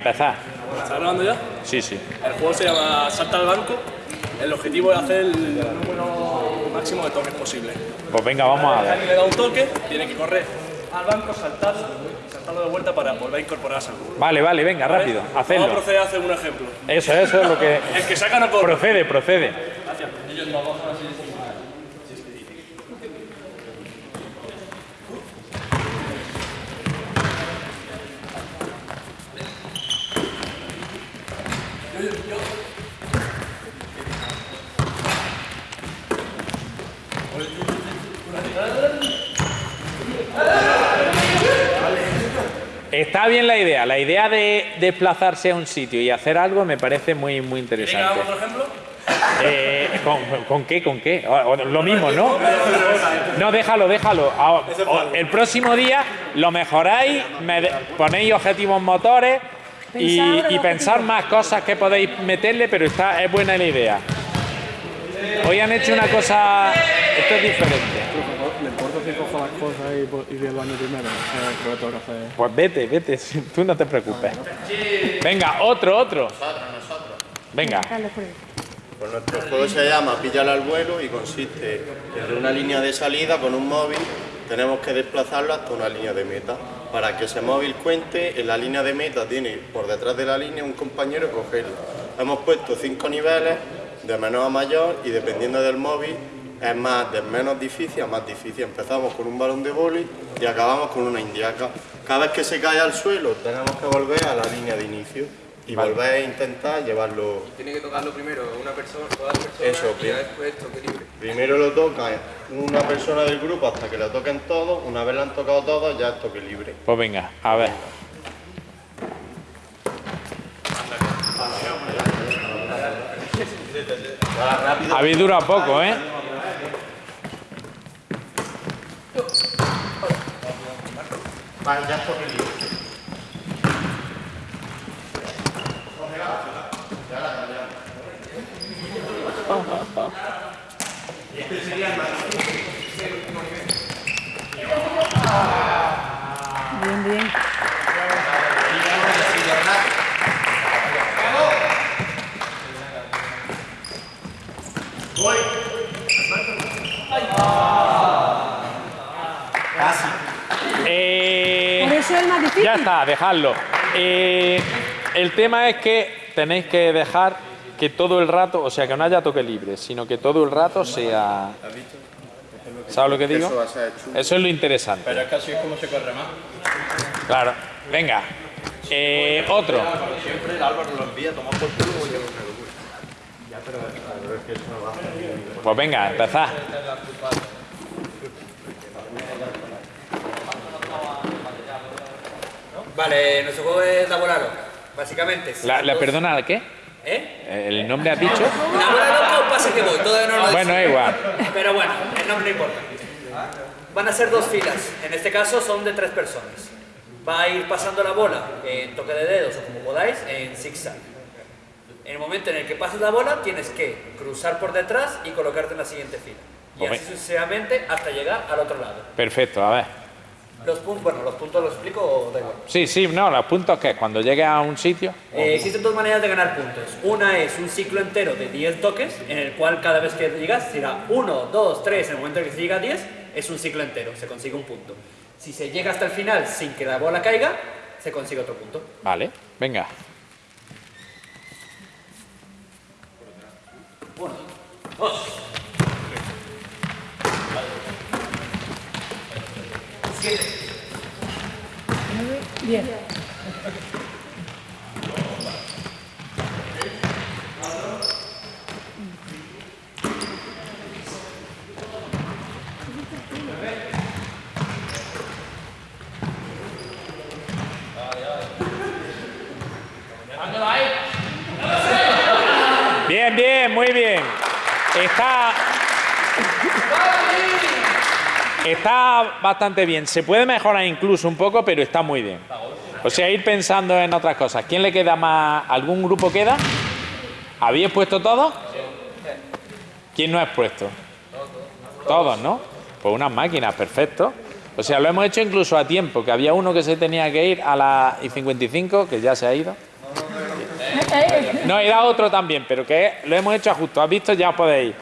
Empezar. ¿Estás grabando ya? Sí, sí. El juego se llama Salta al banco. El objetivo es hacer el número máximo de toques posible. Pues venga, vamos a ver. Alguien le da un toque, tiene que correr al banco, saltarlo, saltarlo de vuelta para volver a incorporarse al juego. Vale, vale, venga, rápido. Vamos a Hacedlo. proceder a hacer un ejemplo. Eso, eso es lo que... El que saca no corre. Procede, procede. Está bien la idea. La idea de desplazarse a un sitio y hacer algo me parece muy, muy ¿Quieren que interesante. otro ejemplo? Eh, ¿con, con qué? ¿Con qué? O- o lo mismo, ¿no? No, déjalo, déjalo. Ah, o- El próximo día lo mejoráis, me de- ponéis objetivos motores y, Pensar y pensar más cosas que podéis meterle, pero está, es buena la idea. Hoy han hecho una cosa, esto es diferente. ¿Le importa si cojo las cosas y, y baño primero? Eh, creo que tengo que hacer. Pues vete, vete, tú no te preocupes. Venga, otro, otro. Venga, Carlos, por ahí. Pues nuestro juego se llama Pillar al vuelo y consiste desde una línea de salida con un móvil tenemos que desplazarlo hasta una línea de meta. Para que ese móvil cuente, en la línea de meta tiene por detrás de la línea un compañero y cogerlo. Hemos puesto cinco niveles de menor a mayor y dependiendo del móvil es más de menos difícil a más difícil. Empezamos con un balón de boli y acabamos con una indiaca. Cada vez que se cae al suelo tenemos que volver a la línea de inicio y volver a intentar llevarlo Tiene que tocarlo primero una persona, todas las personas Eso, y después toque libre. Primero lo toca una persona del grupo hasta que lo toquen todos. Una vez lo han tocado todos, ya es toque libre. pues venga, a ver. Habéis durado poco, ¿eh? Vale, ya es toque libre. Bien, bien. Eh, Por eso es más difícil. Ya está, dejadlo. Eh, el tema es que tenéis que dejar que todo el rato, o sea, que no haya toque libre, sino que todo el rato sea... ¿Sabes lo que digo? Eso es lo interesante. Pero es que así es como se corre más. Claro. Venga. Eh, otro. Siempre el Álvaro lo envía, toma por culo Pues venga, empezad. Vale, nuestro juego es Laboraro. Básicamente. si La, la- perdona, ¿qué? ¿Eh? ¿El nombre has dicho? Laboraro o pase que voy, todavía no lo he Bueno, igual. Pero bueno, el nombre no importa. Van a ser dos filas. En este caso son de tres personas. Va a ir pasando la bola en toque de dedos o como podáis en zigzag. En el momento en el que pases la bola tienes que cruzar por detrás y colocarte en la siguiente fila. Y Ok. así sucesivamente hasta llegar al otro lado. Perfecto, a ver. Los puntos, bueno, los puntos los explico o da igual. Sí, sí, no, los puntos que cuando llegues a un sitio. Eh, existen dos maneras de ganar puntos. Una es un ciclo entero de 10 toques, en el cual cada vez que llegas será 1, 2, 3, en el momento en que se llega a 10, es un ciclo entero, se consigue un punto. Si se llega hasta el final sin que la bola caiga, se consigue otro punto. Vale, venga. Bien. Bien, bien, muy bien. Está. Está bastante bien. Se puede mejorar incluso un poco, pero está muy bien. O sea, ir pensando en otras cosas. ¿Quién le queda más? ¿Algún grupo queda? ¿Habéis puesto todos? ¿Quién no ha puesto? Todos, ¿no? Pues unas máquinas, perfecto. O sea, lo hemos hecho incluso a tiempo, que había uno que se tenía que ir a las y 55, que ya se ha ido. No, era otro también, pero que lo hemos hecho a justo. ¿Has visto? Ya podéis.